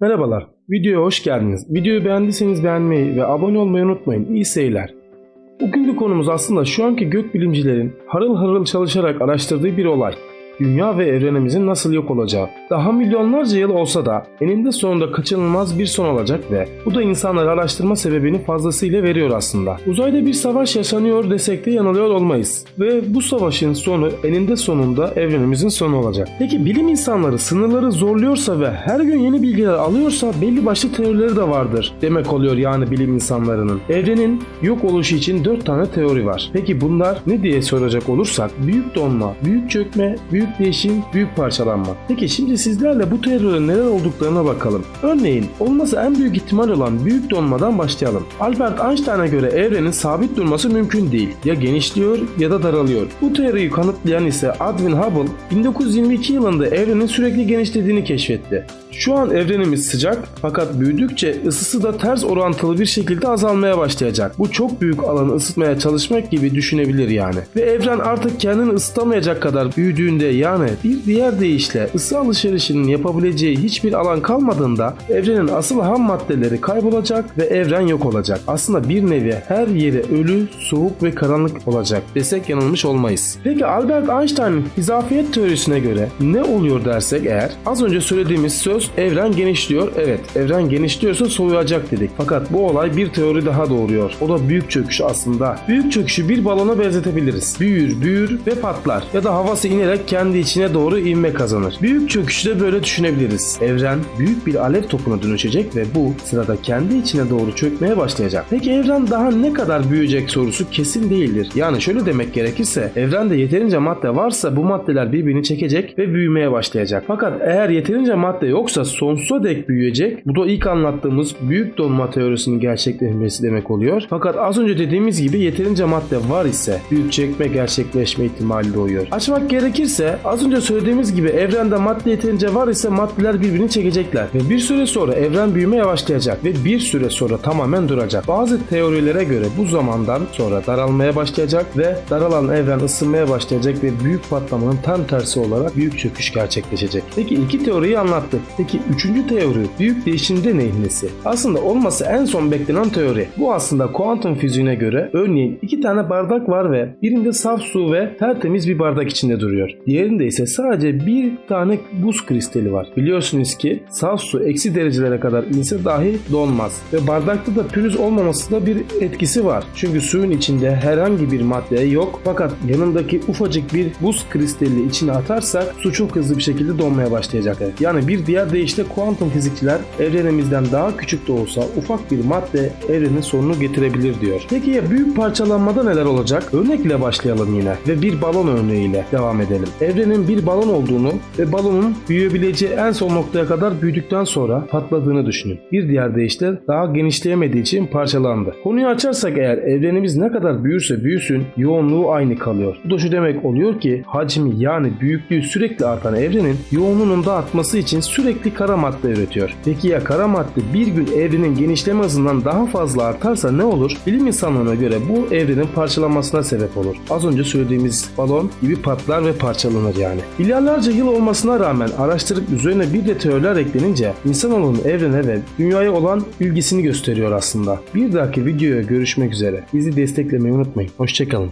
Merhabalar, videoya hoş geldiniz. Videoyu beğendiyseniz beğenmeyi ve abone olmayı unutmayın. İyi seyirler. Bugünkü konumuz aslında şu anki gökbilimcilerin harıl harıl çalışarak araştırdığı bir olay. Dünya ve evrenimizin nasıl yok olacağı. Daha milyonlarca yıl olsa da eninde sonunda kaçınılmaz bir son olacak ve bu da insanları araştırma sebebini fazlasıyla veriyor aslında. Uzayda bir savaş yaşanıyor desek de yanılıyor olmayız. Ve bu savaşın sonu eninde sonunda evrenimizin sonu olacak. Peki bilim insanları sınırları zorluyorsa ve her gün yeni bilgiler alıyorsa belli başlı teorileri de vardır. Demek oluyor yani bilim insanlarının. Evrenin yok oluşu için 4 tane teori var. Peki bunlar ne diye soracak olursak büyük donma, büyük çökme, büyük değişim, büyük parçalanma. Peki şimdi sizlerle bu teorilerin neler olduklarına bakalım. Örneğin olması en büyük ihtimal olan büyük donmadan başlayalım. Albert Einstein'a göre evrenin sabit durması mümkün değil. Ya genişliyor ya da daralıyor. Bu teoriyi kanıtlayan ise Edwin Hubble 1922 yılında evrenin sürekli genişlediğini keşfetti. Şu an evrenimiz sıcak fakat büyüdükçe ısısı da ters orantılı bir şekilde azalmaya başlayacak. Bu çok büyük alanı ısıtmaya çalışmak gibi düşünebilir yani. Ve evren artık kendini ısıtamayacak kadar büyüdüğünde yani bir diğer deyişle ısı alışverişinin yapabileceği hiçbir alan kalmadığında evrenin asıl ham maddeleri kaybolacak ve evren yok olacak. Aslında bir nevi her yeri ölü, soğuk ve karanlık olacak desek yanılmış olmayız. Peki Albert Einstein'ın izafiyet teorisine göre ne oluyor dersek eğer az önce söylediğimiz söz evren genişliyor. Evet evren genişliyorsa soğuyacak dedik. Fakat bu olay bir teori daha doğuruyor. O da büyük çöküş aslında. Büyük çöküşü bir balona benzetebiliriz. Büyür, büyür ve patlar. Ya da havası inerek kendi içine doğru ivme kazanır. Büyük çöküşü de böyle düşünebiliriz. Evren büyük bir alev topuna dönüşecek ve bu sırada kendi içine doğru çökmeye başlayacak. Peki evren daha ne kadar büyüyecek sorusu kesin değildir. Yani şöyle demek gerekirse evrende yeterince madde varsa bu maddeler birbirini çekecek ve büyümeye başlayacak. Fakat eğer yeterince madde yoksa sonsuza dek büyüyecek. Bu da ilk anlattığımız büyük donma teorisinin gerçekleşmesi demek oluyor. Fakat az önce dediğimiz gibi yeterince madde var ise büyük çekme gerçekleşme ihtimali doğuyor. Açmak gerekirse az önce söylediğimiz gibi evrende madde yeterince var ise maddeler birbirini çekecekler ve bir süre sonra evren büyüme yavaşlayacak ve bir süre sonra tamamen duracak. Bazı teorilere göre bu zamandan sonra daralmaya başlayacak ve daralan evren ısınmaya başlayacak ve büyük patlamanın tam tersi olarak büyük çöküş gerçekleşecek. Peki iki teoriyi anlattık. Peki üçüncü teori büyük değişimde neyin nesi? Aslında olması en son beklenen teori. Bu aslında kuantum fiziğine göre örneğin iki tane bardak var ve birinde saf su ve tertemiz bir bardak içinde duruyor. Diğerinde ise sadece bir tane buz kristali var. Biliyorsunuz ki saf su eksi derecelere kadar inse dahi donmaz. Ve bardakta da pürüz olmaması da bir etkisi var. Çünkü suyun içinde herhangi bir madde yok fakat yanındaki ufacık bir buz kristali içine atarsak su çok hızlı bir şekilde donmaya başlayacak. Yani bir diğer deyişle kuantum fizikçiler evrenimizden daha küçük de olsa ufak bir madde evrenin sonunu getirebilir diyor. Peki ya büyük parçalanmada neler olacak? Örnekle başlayalım yine ve bir balon örneğiyle devam edelim. Evrenin bir balon olduğunu ve balonun büyüyebileceği en son noktaya kadar büyüdükten sonra patladığını düşünün. Bir diğer deyişle daha genişleyemediği için parçalandı. Konuyu açarsak eğer evrenimiz ne kadar büyürse büyüsün yoğunluğu aynı kalıyor. Bu da şu demek oluyor ki hacmi yani büyüklüğü sürekli artan evrenin yoğunluğunun da artması için sürekli kara madde üretiyor. Peki ya kara madde bir gün evrenin genişleme hızından daha fazla artarsa ne olur? Bilim insanlarına göre bu evrenin parçalanmasına sebep olur. Az önce söylediğimiz balon gibi patlar ve parçalanır yani. Milyarlarca yıl olmasına rağmen araştırıp üzerine bir de teoriler eklenince insanoğlunun evrene ve dünyaya olan ilgisini gösteriyor aslında. Bir dahaki videoya görüşmek üzere. Bizi desteklemeyi unutmayın. Hoşçakalın.